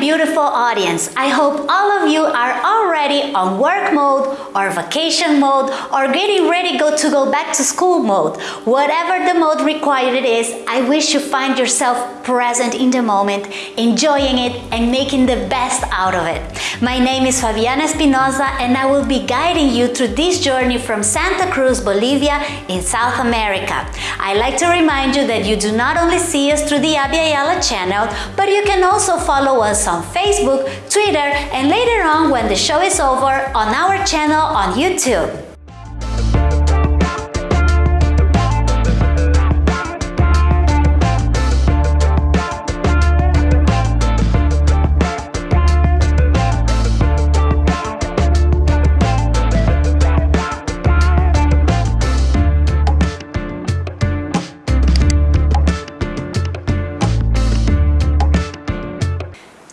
beautiful audience. I hope all of you are already on work mode or vacation mode or getting ready go to go back to school mode. Whatever the mode required is, I wish you find yourself present in the moment, enjoying it and making the best out of it. My name is Fabiana Espinosa and I will be guiding you through this journey from Santa Cruz, Bolivia in South America. I like to remind you that you do not only see us through the Abya Yala channel, but you can also follow us on Facebook, Twitter, and later on when the show is over on our channel on YouTube.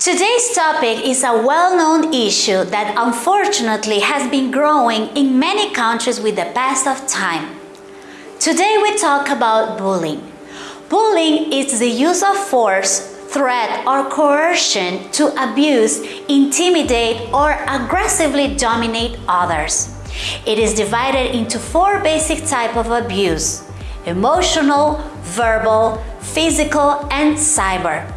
Today's topic is a well-known issue that unfortunately has been growing in many countries with the pass of time. Today we talk about bullying. Bullying is the use of force, threat or coercion to abuse, intimidate or aggressively dominate others. It is divided into four basic types of abuse, emotional, verbal, physical and cyber.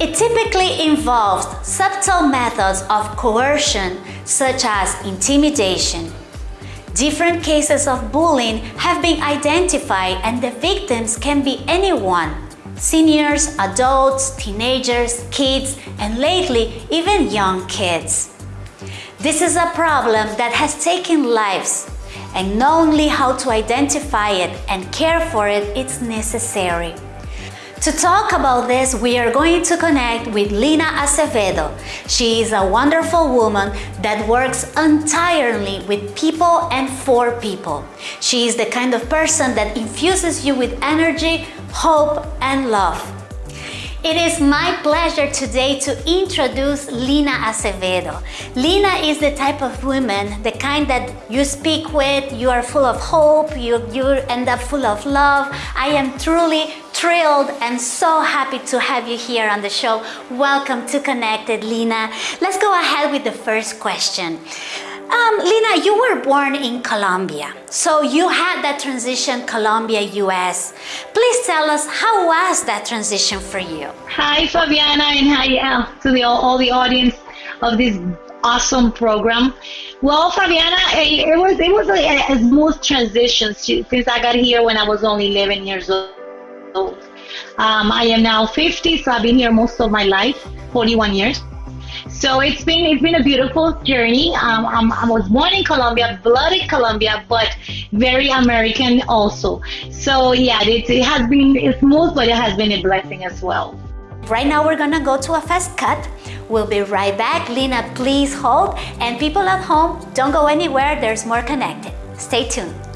It typically involves subtle methods of coercion such as intimidation. Different cases of bullying have been identified and the victims can be anyone, seniors, adults, teenagers, kids, and lately even young kids. This is a problem that has taken lives and knowing how to identify it and care for it is necessary. To talk about this, we are going to connect with Lina Acevedo. She is a wonderful woman that works entirely with people and for people. She is the kind of person that infuses you with energy, hope, and love. It is my pleasure today to introduce Lina Acevedo. Lina is the type of woman, the kind that you speak with, you are full of hope, you, you end up full of love. I am truly thrilled and so happy to have you here on the show. Welcome to Connected, Lina. Let's go ahead with the first question. Um, Lina, you were born in Colombia, so you had that transition Colombia-US. Please tell us, how was that transition for you? Hi, Fabiana, and hi uh, to the, all the audience of this awesome program. Well, Fabiana, eh, it was it was a, a smooth transition since I got here when I was only 11 years old old. Um, I am now 50, so I've been here most of my life, 41 years. So it's been it's been a beautiful journey. Um, i was born in Colombia, blooded Colombia, but very American also. So yeah, it, it has been smooth, but it has been a blessing as well. Right now we're gonna go to a fast cut. We'll be right back. Lina, please hold. And people at home, don't go anywhere. There's more connected. Stay tuned.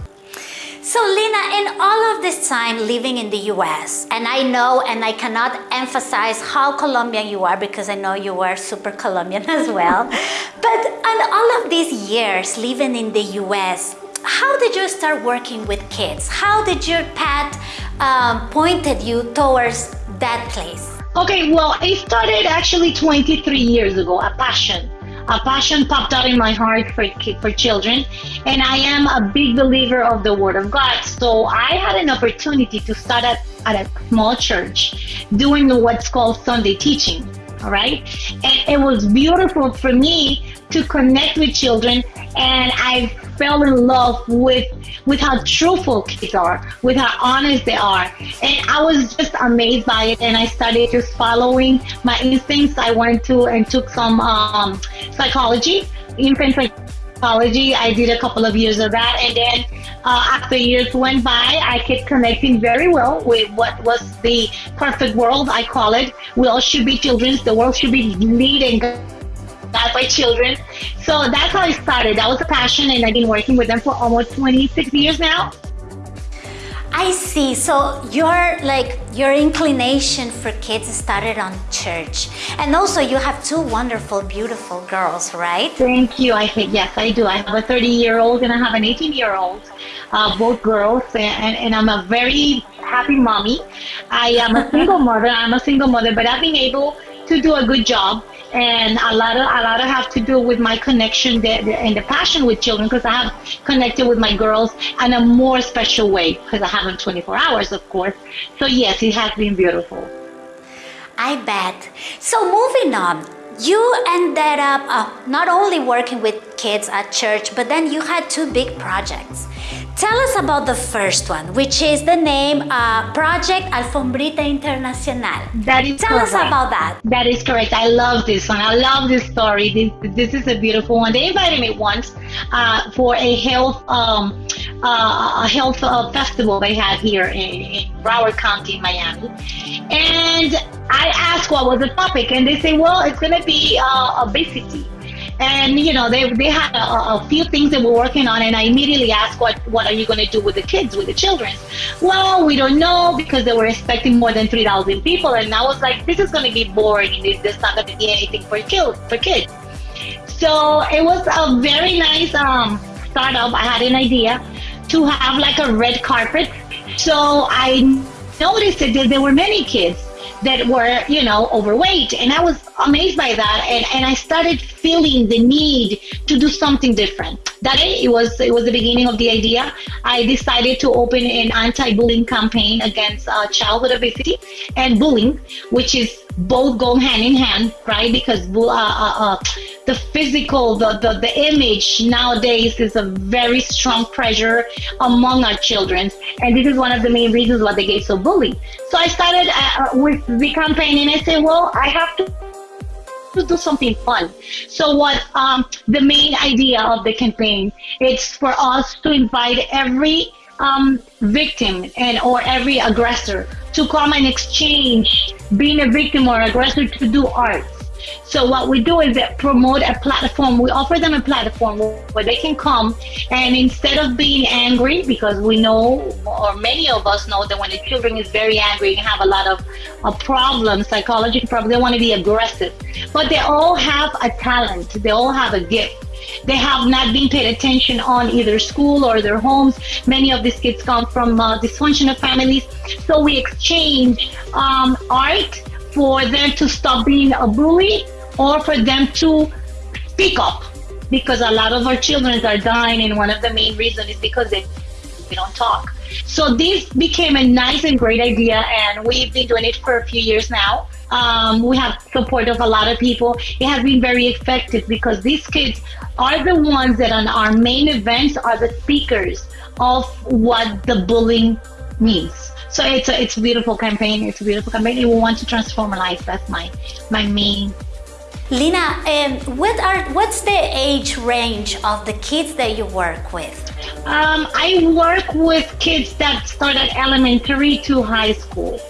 So Lina, in all of this time living in the US, and I know and I cannot emphasize how Colombian you are because I know you are super Colombian as well, but in all of these years living in the US, how did you start working with kids? How did your path um, pointed you towards that place? Okay, well, it started actually 23 years ago, a passion a passion popped out in my heart for, for children and I am a big believer of the Word of God. So I had an opportunity to start at, at a small church doing what's called Sunday teaching. All right. And it was beautiful for me to connect with children and I fell in love with with how truthful kids are, with how honest they are. And I was just amazed by it and I started just following my instincts. I went to and took some um, psychology, infant psychology. I did a couple of years of that and then uh, after years went by, I kept connecting very well with what was the perfect world, I call it. We all should be children. The world should be leading that by children. So that's how I started. That was a passion, and I've been working with them for almost 26 years now. I see. So your like your inclination for kids started on church, and also you have two wonderful, beautiful girls, right? Thank you. I think yes, I do. I have a 30 year old and I have an 18 year old, uh, both girls, and, and I'm a very happy mommy. I am a single mother. I'm a single mother, but I've been able to do a good job and a lot of a lot of have to do with my connection and the passion with children because I have connected with my girls in a more special way because I have them 24 hours, of course. So yes, it has been beautiful. I bet. So moving on, you ended up uh, not only working with kids at church, but then you had two big projects. Tell us about the first one, which is the name uh, Project Alfombrita Internacional. That is Tell correct. us about that. That is correct. I love this one. I love this story. This, this is a beautiful one. They invited me once uh, for a health um, uh, a health uh, festival they had here in, in Broward County, Miami, and I asked what was the topic, and they say, well, it's going to be uh, obesity and you know they, they had a, a, few things that we're working on and i immediately asked what what are you going to do with the kids with the children? Well we don't know because they were expecting more than 3000 people and i was like this is going to be boring. There's not going to be anything for kids for kids. So it was a very nice um, startup. I had an idea to have like a red carpet. So i noticed that there were many kids that were, you know, overweight. And I was amazed by that. And, and I started feeling the need to do something different. That it was it was the beginning of the idea. I decided to open an anti-bullying campaign against uh, childhood obesity and bullying, which is both go hand in hand, right? Because uh, uh, uh, the physical, the, the, the image nowadays is a very strong pressure among our children. And this is one of the main reasons why they get so bullied. So I started uh, with the campaign and I said, well, I have to do something fun. So what um, the main idea of the campaign is for us to invite every um, victim and or every aggressor to come and exchange being a victim or aggressor to do art. So what we do is that promote a platform. We offer them a platform where they can come and instead of being angry, because we know, or many of us know that when the children is very angry and have a lot of uh, problems, psychological problems, they want to be aggressive. But they all have a talent. They all have a gift. They have not been paid attention on either school or their homes. Many of these kids come from uh, dysfunctional families. So we exchange um, art for them to stop being a bully or for them to speak up because a lot of our children are dying and one of the main reasons is because they, they don't talk so this became a nice and great idea and we've been doing it for a few years now um, we have support of a lot of people it has been very effective because these kids are the ones that on our main events are the speakers of what the bullying means so it's a it's a beautiful campaign. It's a beautiful campaign. We want to transform lives. That's my my main. Lina, um, what are what's the age range of the kids that you work with? Um, I work with kids that start at elementary to high school.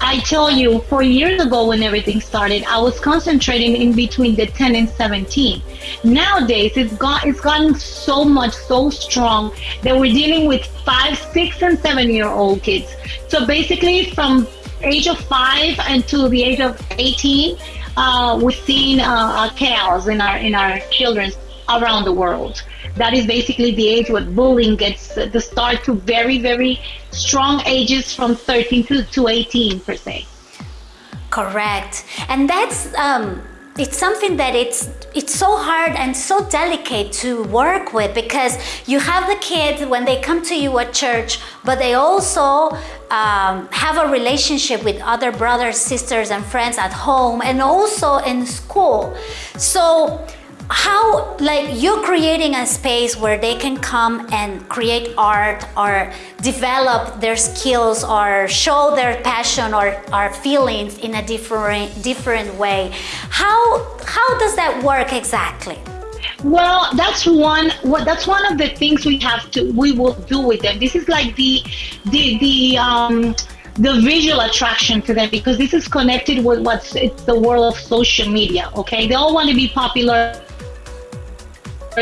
I tell you, four years ago when everything started, I was concentrating in between the 10 and 17. Nowadays, it's got it's gotten so much, so strong that we're dealing with five, six, and seven year old kids. So basically, from age of five until the age of 18, uh, seeing uh, chaos in our in our children around the world. That is basically the age where bullying gets the start to very, very strong ages from 13 to, to 18 per se. Correct. And that's um, it's something that it's it's so hard and so delicate to work with because you have the kids when they come to you at church but they also um, have a relationship with other brothers sisters and friends at home and also in school. So how like you're creating a space where they can come and create art or develop their skills or show their passion or, feelings in a different different way. How how does that work exactly? Well that's one that's one of the things we have to we will do with them. This is like the the the um the visual attraction to them because this is connected with what's it's the world of social media okay? They all want to be popular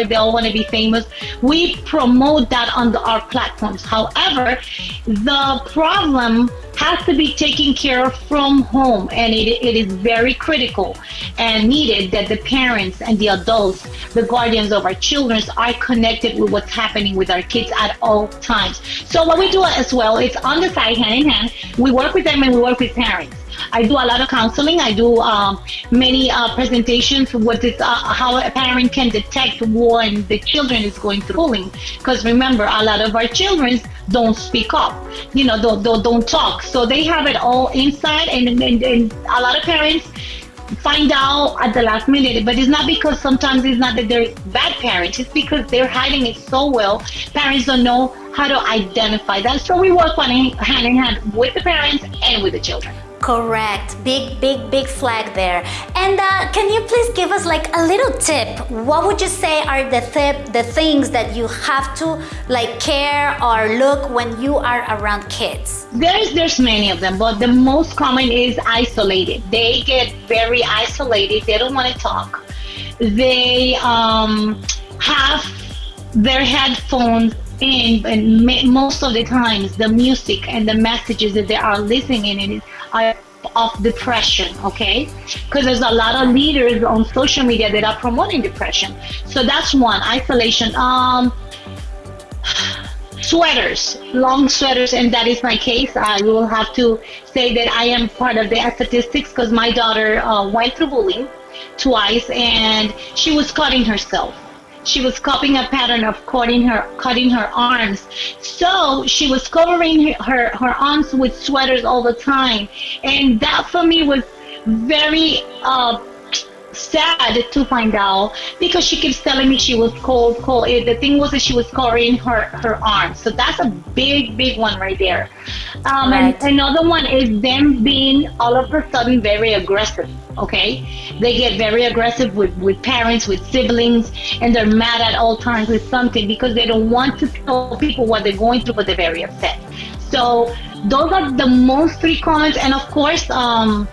they all want to be famous. We promote that on our platforms. However, the problem has to be taken care of from home, and it, it is very critical and needed that the parents and the adults, the guardians of our children, are connected with what's happening with our kids at all times. So what we do as well is on the side, hand in hand, we work with them and we work with parents. I do a lot of counseling. I do um, many uh, presentations with this, uh, how a parent can detect when the children is going through bullying. Because remember, a lot of our children don't speak up, you know, don't, don't, don't talk. So they have it all inside, and, and, and a lot of parents find out at the last minute. But it's not because sometimes it's not that they're bad parents, it's because they're hiding it so well. Parents don't know how to identify that. So we work on hand in hand with the parents and with the children. Correct. Big, big, big flag there. And uh, can you please give us like a little tip? What would you say are the tip, the things that you have to like care or look when you are around kids? There's there's many of them, but the most common is isolated. They get very isolated. They don't want to talk. They um, have their headphones in, and most of the times the music and the messages that they are listening in of depression, okay? Because there's a lot of leaders on social media that are promoting depression. So that's one, isolation. Um, sweaters, long sweaters, and that is my case. I will have to say that I am part of the statistics because my daughter uh, went through bullying twice and she was cutting herself she was copying a pattern of cutting her cutting her arms. So she was covering her, her her arms with sweaters all the time. And that for me was very uh, sad to find out because she keeps telling me she was cold, cold. The thing was that she was covering her, her arms. So that's a big, big one right there. Um, right. And another one is them being all of a sudden very aggressive. Okay, they get very aggressive with, with parents, with siblings, and they're mad at all times with something because they don't want to tell people what they're going through, but they're very upset. So those are the most three comments, and of course, um,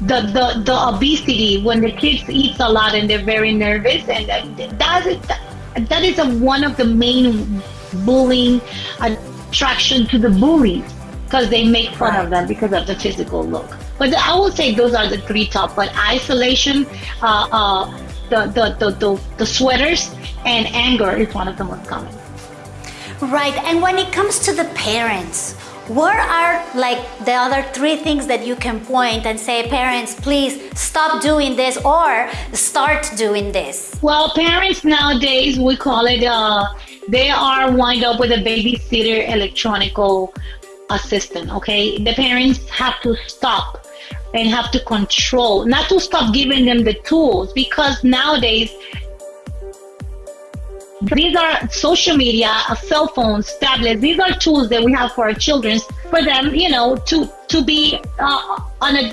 the, the, the obesity when the kids eat a lot and they're very nervous and that is, that is a, one of the main bullying attraction to the bullies because they make fun right. of them because of the physical look. But I will say those are the three top. But isolation, uh, uh, the, the, the, the, the sweaters, and anger is one of the most common. Right. And when it comes to the parents, what are like the other three things that you can point and say, parents, please stop doing this or start doing this? Well, parents nowadays, we call it, uh, they are wind up with a babysitter electronical assistant, okay? The parents have to stop and have to control, not to stop giving them the tools because nowadays these are social media, uh, cell phones, tablets. These are tools that we have for our children, for them, you know, to to be uh, on a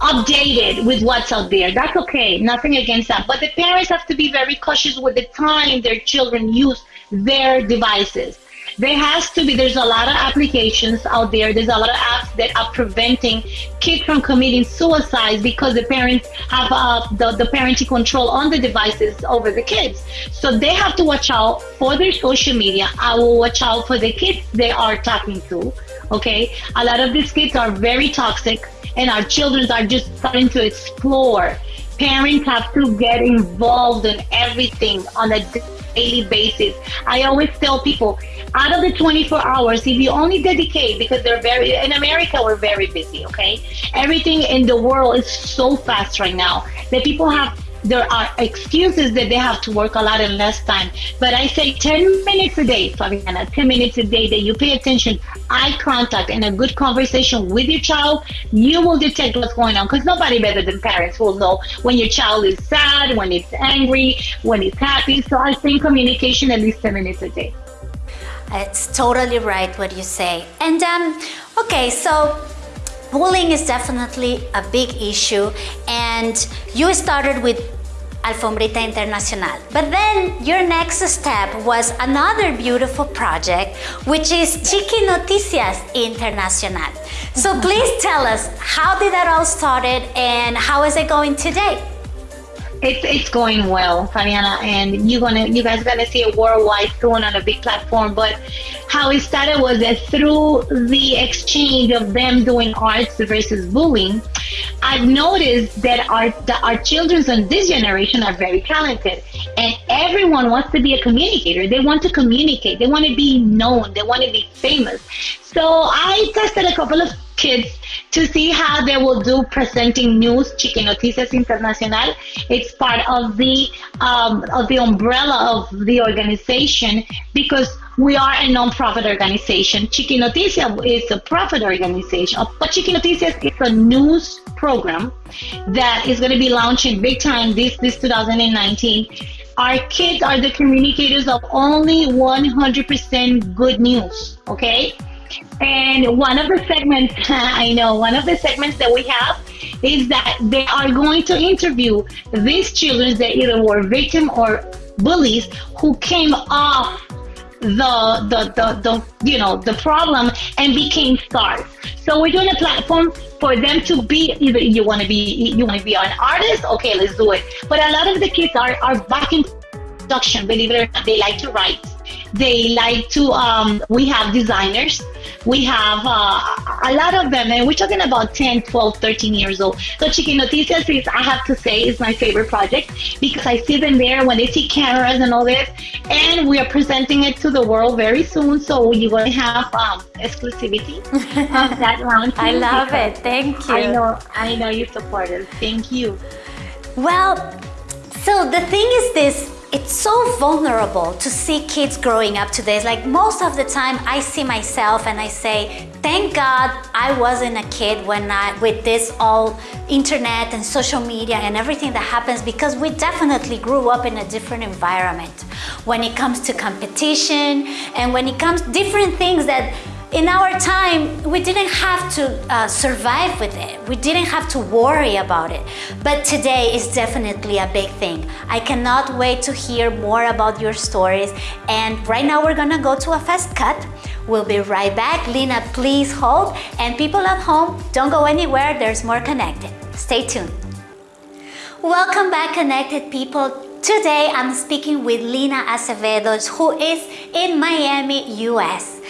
updated with what's out there. That's okay. Nothing against that. But the parents have to be very cautious with the time their children use their devices there has to be there's a lot of applications out there. There's a lot of apps that are preventing kids from committing suicide because the parents have uh, the, the parenting control on the devices over the kids. So they have to watch out for their social media. I will watch out for the kids they are talking to okay? A lot of these kids are very toxic and our children are just starting to explore. Parents have to get involved in everything on a daily basis. I always tell people, out of the 24 hours, if you only dedicate, because they're very, in America, we're very busy, okay? Everything in the world is so fast right now that people have there are excuses that they have to work a lot in less time. But I say 10 minutes a day, Fabiana, 10 minutes a day that you pay attention, eye contact, and a good conversation with your child, you will detect what's going on. Because nobody better than parents will know when your child is sad, when it's angry, when it's happy. So I think communication at least 10 minutes a day. It's totally right what you say. And um, okay, so bullying is definitely a big issue and you started with Alfombrita Internacional. But then your next step was another beautiful project, which is Chiqui Noticias Internacional. So please tell us, how did that all started and how is it going today? It's, it's going well, Fabiana, and you're gonna you guys gonna see it worldwide soon on a big platform. But how it started was that through the exchange of them doing arts versus bullying, I've noticed that our our children in this generation are very talented, and everyone wants to be a communicator. They want to communicate. They want to be known. They want to be famous. So I tested a couple of kids to see how they will do presenting news. Chiqui Noticias Internacional. It's part of the um, of the umbrella of the organization because we are a non-profit organization. Chiqui Noticias is a profit organization, but Chiqui Noticias is a news program that is going to be launching big time this this 2019. Our kids are the communicators of only 100% good news. Okay and one of the segments, I know, one of the segments that we have is that they are going to interview these children that either were victim or bullies who came off the, the, the, the, you know, the problem and became stars. So we're doing a platform for them to be either you want to be you want to be an artist, okay, let's do it. But a lot of the kids are, are back in production, believe it or not, they like to write they like to, um, we have designers. We have uh, a lot of them, and we're talking about 10, 12, 13 years old. So Chiqui Noticias is, I have to say, is my favorite project because I see them there when they see cameras and all this. And we are presenting it to the world very soon. So you're going to have um, exclusivity of that launch. I love it. Thank you. I know, I know you support us. Thank you. Well, so the thing is this it's so vulnerable to see kids growing up today. Like most of the time I see myself and I say, thank God I wasn't a kid when I, with this all internet and social media and everything that happens because we definitely grew up in a different environment when it comes to competition and when it comes different things that in our time, we didn't have to uh, survive with it. We didn't have to worry about it. But today is definitely a big thing. I cannot wait to hear more about your stories. And right now we're gonna go to a fast cut. We'll be right back. Lina, please hold. And people at home, don't go anywhere. There's more Connected. Stay tuned. Welcome back, Connected people. Today I'm speaking with Lina Acevedo, who is in Miami, US.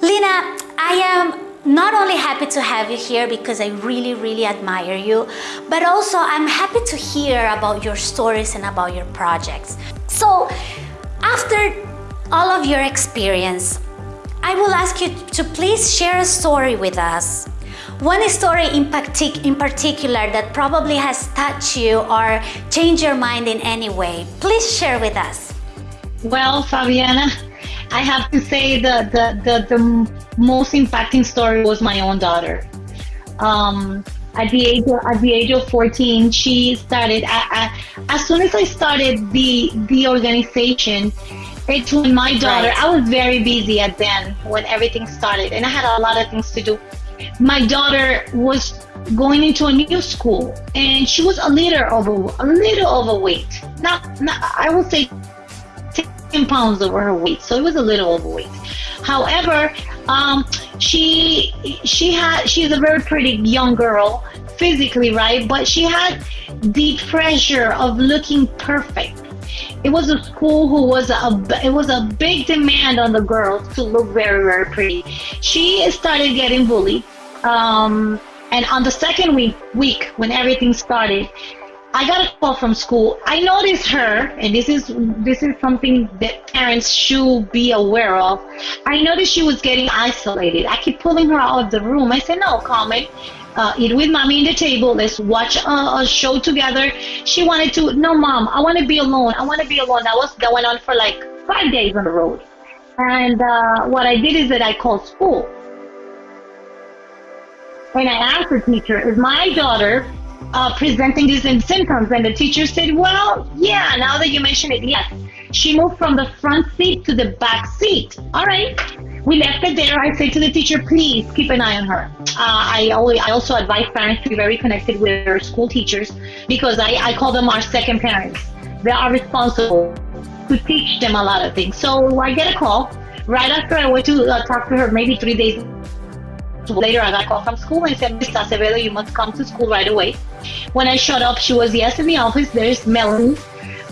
Lina, I am not only happy to have you here because I really, really admire you, but also I'm happy to hear about your stories and about your projects. So after all of your experience, I will ask you to please share a story with us. One story in, partic in particular that probably has touched you or changed your mind in any way. Please share with us. Well, Fabiana, I have to say the, the, the, the most impacting story was my own daughter. Um, at the age of, at the age of 14, she started. I, I, as soon as I started the the organization, it's when my daughter. Right. I was very busy at then when everything started, and I had a lot of things to do. My daughter was going into a new school, and she was a little over a little overweight. Not, not I would say 10 pounds over her weight, so it was a little overweight. However, um, she she had she's a very pretty young girl physically, right? But she had the pressure of looking perfect. It was a school who was a it was a big demand on the girls to look very very pretty. She started getting bullied. Um, and on the second week, week when everything started, I got a call from school. I noticed her, and this is this is something that parents should be aware of. I noticed she was getting isolated. I keep pulling her out of the room. I said, "No, Carmen, uh, eat with mommy in the table. Let's watch a, a, show together." She wanted to. No, mom, I want to be alone. I want to be alone. That was that went on for like five days on the road. And uh, what I did is that I called school. And I asked the teacher, "Is my daughter uh, presenting these symptoms. And the teacher said, well, yeah, now that you mention it, yes. She moved from the front seat to the back seat. All right. We left it there. I said to the teacher, please keep an eye on her. Uh, I, always, I also advise parents to be very connected with their school teachers because I, I call them our second parents. They are responsible to teach them a lot of things. So I get a call right after I went to uh, talk to her, maybe three days later, I got a call from school and said, Miss Acevedo, you must come to school right away. When I showed up, she was yes in the office. There's Melanie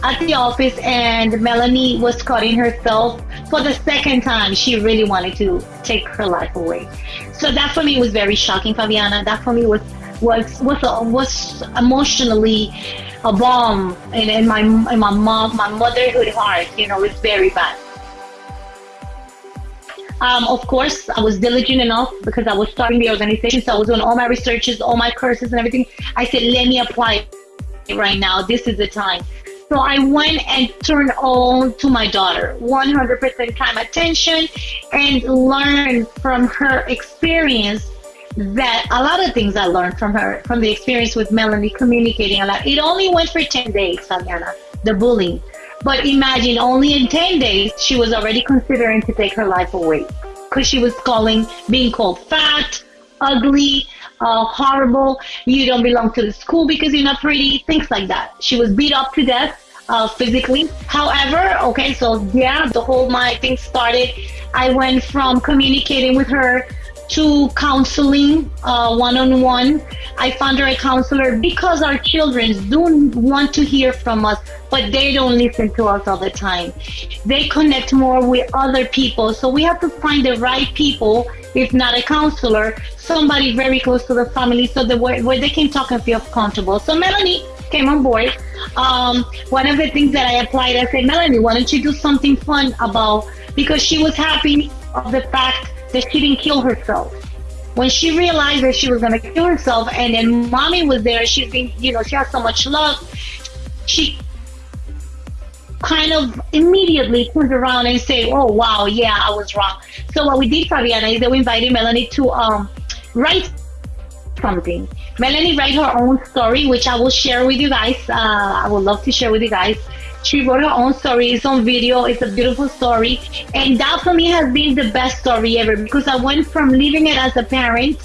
at the office, and Melanie was cutting herself for the second time. She really wanted to take her life away. So that for me was very shocking, Fabiana. That for me was was was was emotionally a bomb in, in my in my mom my motherhood heart. You know, it's very bad. Um, of course, I was diligent enough because I was starting the organization, so I was doing all my researches, all my courses, and everything. I said, let me apply right now. This is the time. So I went and turned on to my daughter, 100% time attention, and learned from her experience that a lot of things I learned from her, from the experience with Melanie, communicating a lot. It only went for 10 days, Fabiana, the bullying. But imagine only in 10 days, she was already considering to take her life away because she was calling, being called fat, ugly, uh, horrible. You don't belong to the school because you're not pretty, things like that. She was beat up to death uh, physically. However, okay, so yeah, the whole my thing started. I went from communicating with her to counseling one on one. I found her a counselor because our children do want to hear from us, but they don't listen to us all the time. They connect more with other people. So we have to find the right people, if not a counselor, somebody very close to the family so that where, where they can talk and feel comfortable. So Melanie came on board. Um, one of the things that I applied, I said, Melanie, why don't you do something fun about, because she was happy of the fact that she didn't kill herself. When she realized that she was to kill herself, and then mommy was there, she's been, you know, she has so much love. She kind of immediately turned around and say, "Oh wow, yeah, I was wrong." So what we did, Fabiana, is that we invited Melanie to um, write something. Melanie write her own story, which I will share with you guys. Uh, I would love to share with you guys. She wrote her own story. It's on video. It's a beautiful story. And that for me has been the best story ever because I went from living it as a parent,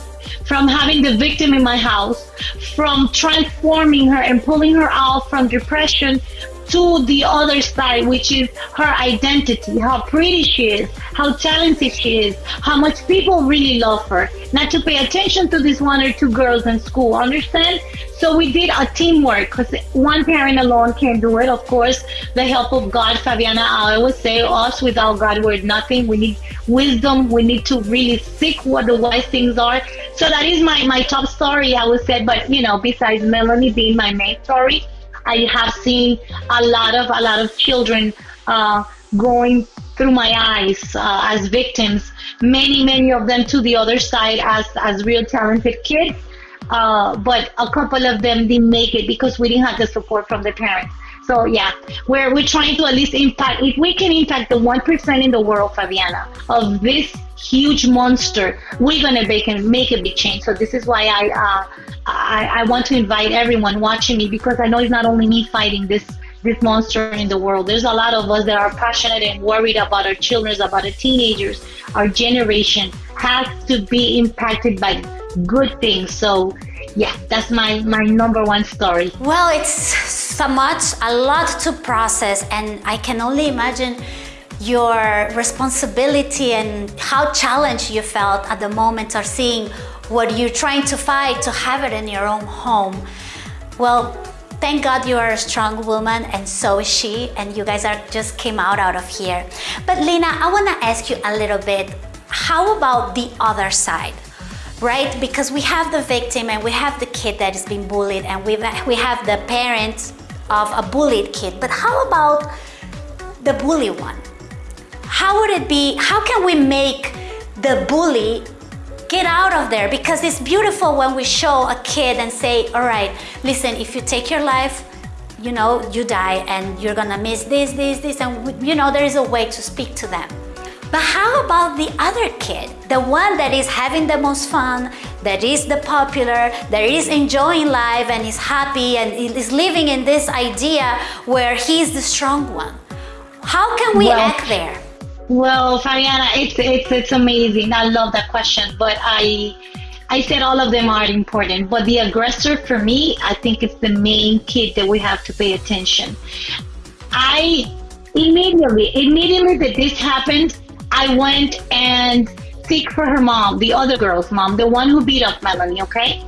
from having the victim in my house, from transforming her and pulling her out from depression to the other side, which is her identity, how pretty she is, how talented she is, how much people really love her. Not to pay attention to these one or two girls in school, understand? So we did a teamwork because one parent alone can't do it. Of course, the help of God, Fabiana, I always say us without God, we're nothing. We need wisdom. We need to really seek what the wise things are. So that is my, my top story, I would say. But, you know, besides Melanie being my main story, I have seen a lot of a lot of children uh, going through my eyes uh, as victims. Many, many of them to the other side as as real talented kids. Uh, but a couple of them didn't make it because we didn't have the support from the parents. So yeah, we're we're trying to at least impact. If we can impact the one percent in the world, Fabiana, of this huge monster, we're gonna make make a big change. So this is why I uh, I, I want to invite everyone watching me because I know it's not only me fighting this this monster in the world. There's a lot of us that are passionate and worried about our children, about the teenagers. Our generation has to be impacted by good things. So yeah, that's my, my number one story. Well, it's so much, a lot to process and I can only imagine your responsibility and how challenged you felt at the moment of seeing what you're trying to fight to have it in your own home. Well, thank God you are a strong woman and so is she and you guys are just came out out of here. But Lina, I want to ask you a little bit, how about the other side? Right? Because we have the victim and we have the kid that is being bullied and we we have the parents of a bullied kid. But how about the bully one? How would it be, how can we make the bully get out of there because it's beautiful when we show a kid and say, all right, listen, if you take your life, you know, you die and you're gonna miss this, this, this, and you know, there is a way to speak to them. But how about the other kid, the one that is having the most fun, that is the popular, that is enjoying life and is happy and is living in this idea where he's the strong one? How can we well, act there? Well, Fabiana, it's it's it's amazing. I love that question, but I I said all of them are important, but the aggressor for me, I think it's the main kid that we have to pay attention. I immediately, immediately that this happened, I went and seek for her mom, the other girl's mom, the one who beat up Melanie, okay?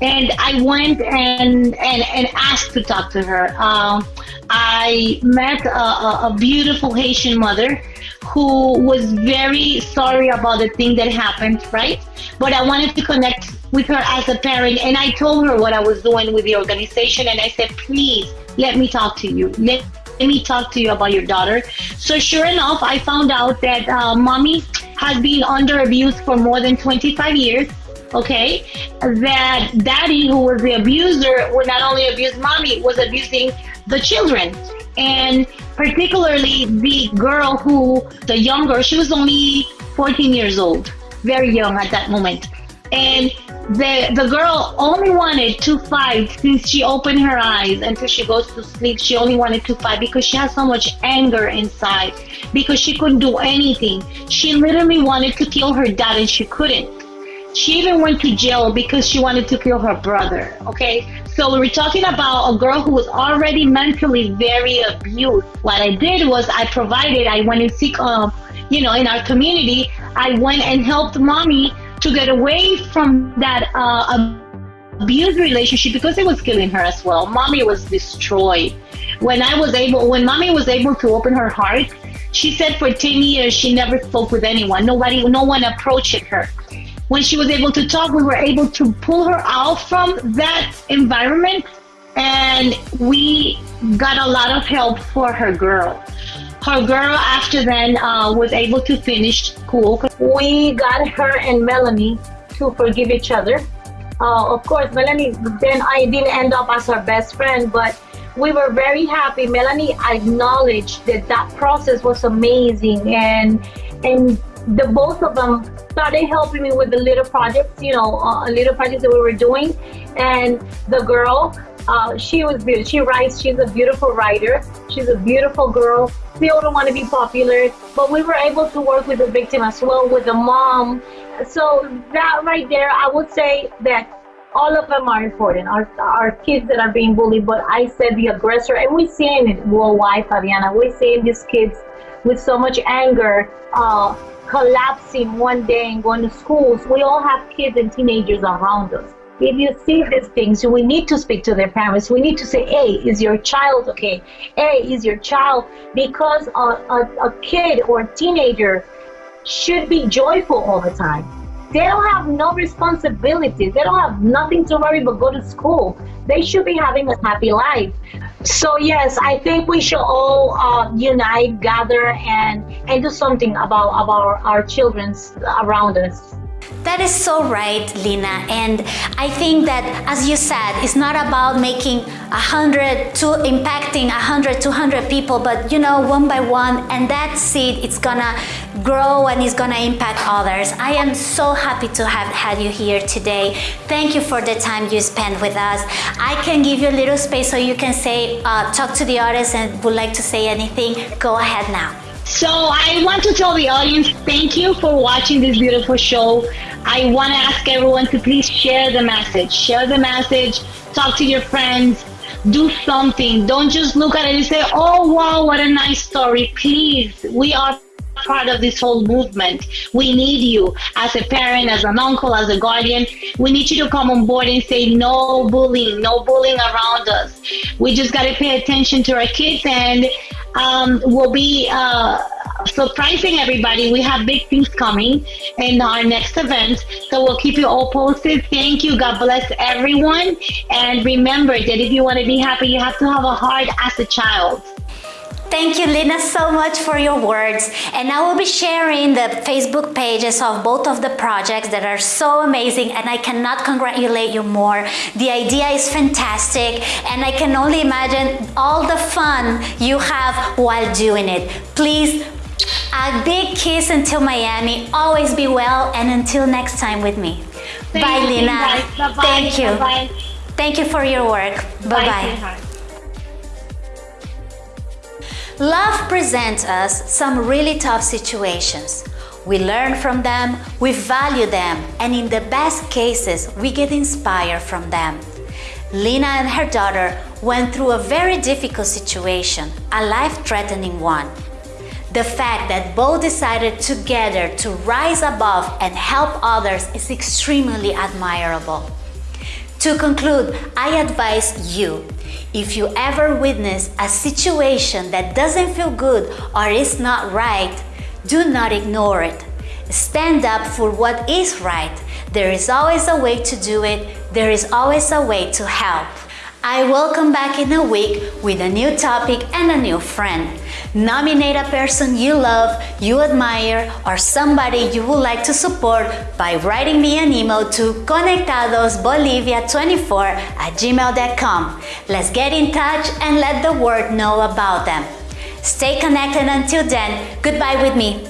And I went and and, and asked to talk to her. Um, I met a, a, a beautiful Haitian mother who was very sorry about the thing that happened, right? But I wanted to connect with her as a parent, and I told her what I was doing with the organization, and I said, please let me talk to you. Let let me talk to you about your daughter. So sure enough, I found out that uh, mommy had been under abuse for more than 25 years okay? That daddy who was the abuser would not only abuse mommy was abusing the children. And particularly the girl who the younger she was only 14 years old very young at that moment. And the the girl only wanted to fight since she opened her eyes until she goes to sleep she only wanted to fight because she has so much anger inside because she couldn't do anything. She literally wanted to kill her dad and she couldn't. She even went to jail because she wanted to kill her brother okay? So we were talking about a girl who was already mentally very abused. What i did was i provided i went and seek um you know in our community i went and helped mommy to get away from that uh, abuse relationship because it was killing her as well. Mommy was destroyed. When I was able, when mommy was able to open her heart, she said for 10 years she never spoke with anyone. Nobody, no one approached her. When she was able to talk, we were able to pull her out from that environment and we got a lot of help for her girl her girl after then uh, was able to finish school. We got her and Melanie to forgive each other. Uh, of course, Melanie, then I didn't end up as her best friend, but we were very happy. Melanie acknowledged that that process was amazing, and and the both of them started helping me with the little projects, you know, uh, little projects that we were doing. And the girl, uh, she was beautiful. She writes. She's a beautiful writer. She's a beautiful girl. Still don't want to be popular, but we were able to work with the victim as well, with the mom. So that right there, I would say that all of them are important. Our, our kids that are being bullied, but I said the aggressor, and we're seeing it worldwide, Fabiana. We're seeing these kids with so much anger uh, collapsing one day and going to schools. We all have kids and teenagers around us if you see these things, we need to speak to their parents. We need to say, hey, is your child okay? Hey, is your child, because a, a, a kid or a teenager should be joyful all the time. They don't have no responsibilities. They don't have nothing to worry but go to school. They should be having a happy life. So yes, I think we should all uh, unite, gather, and and do something about about our children around us. That is so right, Lina. And I think that, as you said, it's not about making a hundred to impacting a hundred, two hundred people, but you know, one by one, and that seed, it's gonna grow and it's gonna impact others. I am so happy to have had you here today. Thank you for the time you spent with us. I can give you a little space so you can say, uh, talk to the audience and would like to say anything. Go ahead now. So I want to tell the audience thank you for watching this beautiful show. I want to ask everyone to please share the message. Share the message, talk to your friends, do something. Don't just look at it and say, oh, wow, what a nice story. Please, we are part of this whole movement. We need you as a parent, as an uncle, as a guardian. We need you to come on board and say no bullying, no bullying around us. We just got to pay attention to our kids and um, we'll be uh, surprising everybody. We have big things coming in our next event. So we'll keep you all posted. Thank you. God bless everyone. And remember that if you want to be happy, you have to have a heart as a child. Thank you, Lina, so much for your words. And I will be sharing the Facebook pages of both of the projects that are so amazing and I cannot congratulate you more. The idea is fantastic and I can only imagine all the fun you have while doing it. Please, a big kiss until Miami. Always be well and until next time with me. Thank Bye, you, Lina. Bye. Thank you. Bye. Thank you for your work. Bye-bye. Love presents us some really tough situations. We learn from them, we value them, and in the best cases, we get inspired from them. Lina and her daughter went through a very difficult situation, a life-threatening one. The fact that both decided together to rise above and help others is extremely admirable. To conclude, I advise you if you ever witness a situation that doesn't feel good or is not right, do not ignore it. Stand up for what is right. There is always a way to do it. There is always a way to help. I will come back in a week with a new topic and a new friend. Nominate a person you love, you admire, or somebody you would like to support by writing me an email to conectadosbolivia24 at gmail.com. Let's get in touch and let the world know about them. Stay connected until then. Goodbye with me.